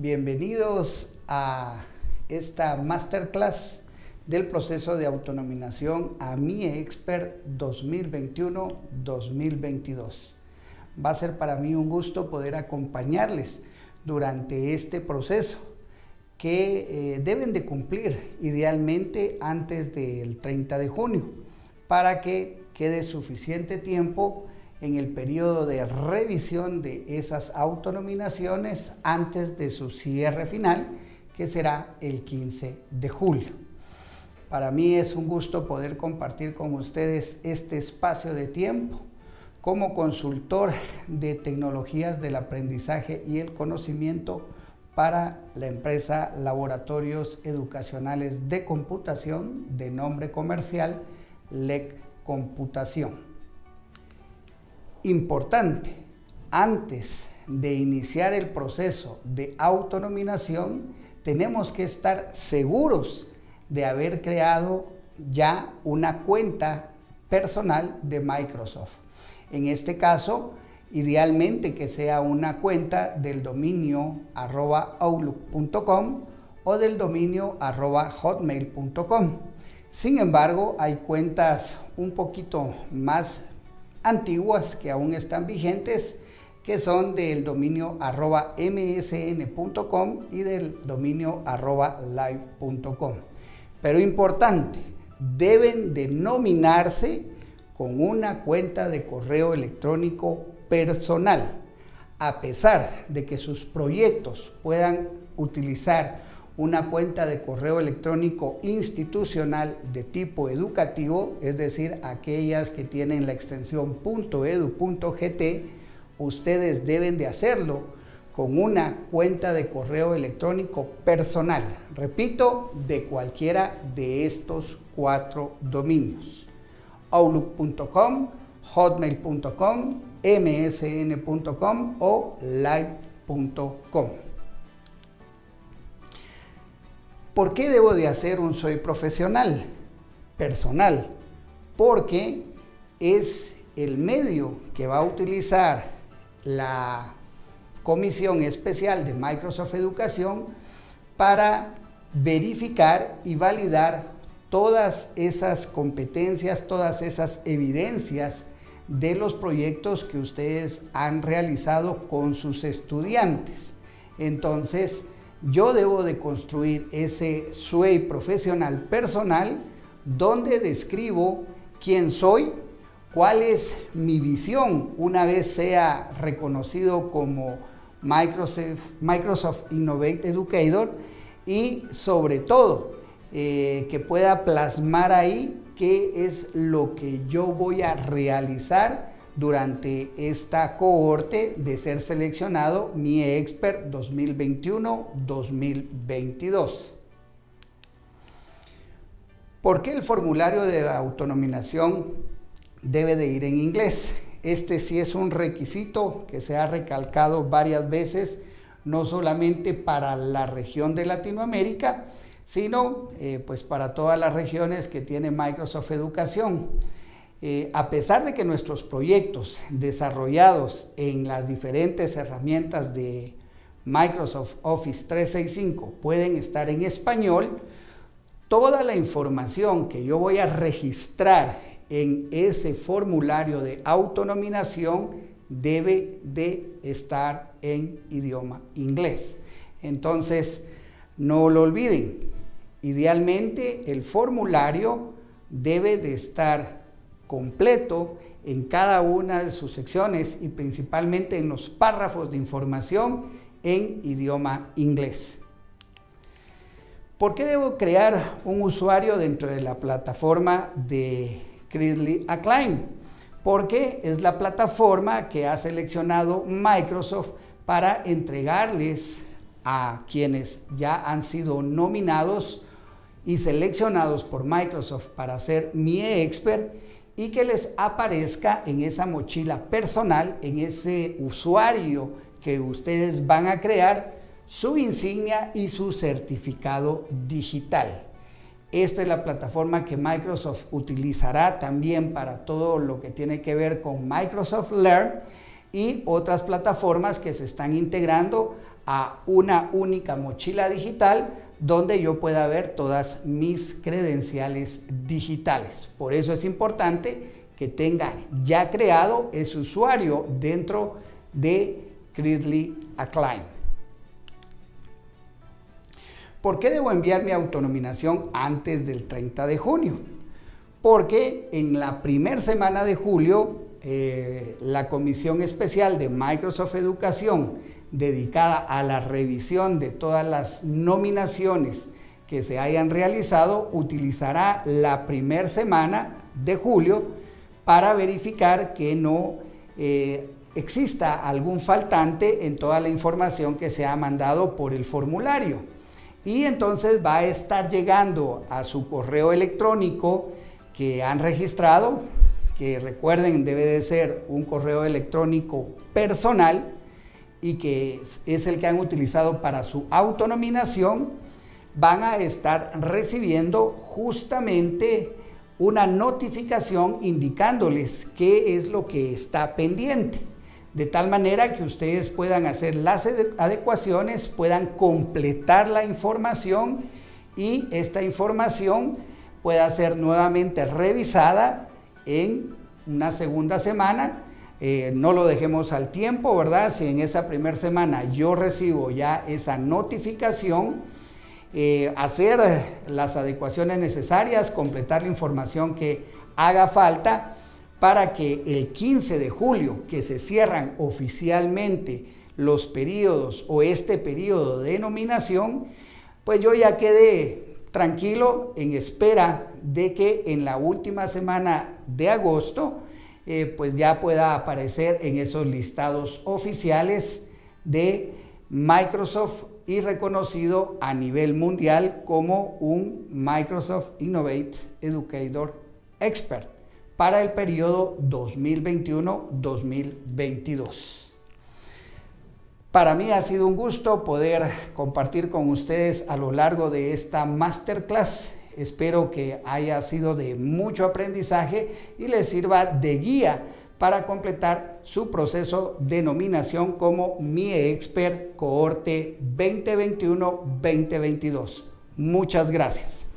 bienvenidos a esta masterclass del proceso de autonominación a Mi Expert 2021-2022. Va a ser para mí un gusto poder acompañarles durante este proceso que eh, deben de cumplir idealmente antes del 30 de junio para que quede suficiente tiempo en el periodo de revisión de esas autonominaciones antes de su cierre final, que será el 15 de julio. Para mí es un gusto poder compartir con ustedes este espacio de tiempo como consultor de tecnologías del aprendizaje y el conocimiento para la empresa Laboratorios Educacionales de Computación de nombre comercial LEC Computación importante, antes de iniciar el proceso de autonominación, tenemos que estar seguros de haber creado ya una cuenta personal de Microsoft. En este caso, idealmente que sea una cuenta del dominio arroba outlook.com o del dominio arroba hotmail.com. Sin embargo, hay cuentas un poquito más antiguas que aún están vigentes, que son del dominio arroba msn.com y del dominio arroba live.com. Pero importante, deben denominarse con una cuenta de correo electrónico personal, a pesar de que sus proyectos puedan utilizar una cuenta de correo electrónico institucional de tipo educativo, es decir, aquellas que tienen la extensión .edu.gt, ustedes deben de hacerlo con una cuenta de correo electrónico personal. Repito, de cualquiera de estos cuatro dominios. outlook.com, hotmail.com, msn.com o live.com. ¿Por qué debo de hacer un soy profesional? Personal. Porque es el medio que va a utilizar la Comisión Especial de Microsoft Educación para verificar y validar todas esas competencias, todas esas evidencias de los proyectos que ustedes han realizado con sus estudiantes. Entonces, yo debo de construir ese SUEI profesional personal donde describo quién soy, cuál es mi visión una vez sea reconocido como Microsoft, Microsoft Innovate Educator y sobre todo eh, que pueda plasmar ahí qué es lo que yo voy a realizar durante esta cohorte de ser seleccionado mi expert 2021-2022. ¿Por qué el formulario de autonominación debe de ir en inglés? Este sí es un requisito que se ha recalcado varias veces, no solamente para la región de Latinoamérica, sino eh, pues para todas las regiones que tiene Microsoft Educación. Eh, a pesar de que nuestros proyectos desarrollados en las diferentes herramientas de Microsoft Office 365 pueden estar en español, toda la información que yo voy a registrar en ese formulario de autonominación debe de estar en idioma inglés. Entonces, no lo olviden, idealmente el formulario debe de estar completo en cada una de sus secciones y principalmente en los párrafos de información en idioma inglés. ¿Por qué debo crear un usuario dentro de la plataforma de Credly Acclaim? Porque es la plataforma que ha seleccionado Microsoft para entregarles a quienes ya han sido nominados y seleccionados por Microsoft para ser mi expert y que les aparezca en esa mochila personal, en ese usuario que ustedes van a crear, su insignia y su certificado digital. Esta es la plataforma que Microsoft utilizará también para todo lo que tiene que ver con Microsoft Learn y otras plataformas que se están integrando a una única mochila digital donde yo pueda ver todas mis credenciales digitales. Por eso es importante que tenga ya creado ese usuario dentro de Critly Acclaim. ¿Por qué debo enviar mi autonominación antes del 30 de junio? Porque en la primera semana de julio, eh, la Comisión Especial de Microsoft Educación dedicada a la revisión de todas las nominaciones que se hayan realizado, utilizará la primera semana de julio para verificar que no eh, exista algún faltante en toda la información que se ha mandado por el formulario. Y entonces va a estar llegando a su correo electrónico que han registrado, que recuerden debe de ser un correo electrónico personal, y que es el que han utilizado para su autonominación, van a estar recibiendo justamente una notificación indicándoles qué es lo que está pendiente. De tal manera que ustedes puedan hacer las adecuaciones, puedan completar la información y esta información pueda ser nuevamente revisada en una segunda semana eh, no lo dejemos al tiempo, ¿verdad? Si en esa primera semana yo recibo ya esa notificación, eh, hacer las adecuaciones necesarias, completar la información que haga falta para que el 15 de julio, que se cierran oficialmente los periodos o este periodo de nominación, pues yo ya quede tranquilo en espera de que en la última semana de agosto eh, pues ya pueda aparecer en esos listados oficiales de Microsoft y reconocido a nivel mundial como un Microsoft Innovate Educator Expert para el periodo 2021-2022. Para mí ha sido un gusto poder compartir con ustedes a lo largo de esta masterclass Espero que haya sido de mucho aprendizaje y les sirva de guía para completar su proceso de nominación como Mi Expert Cohorte 2021-2022. Muchas gracias.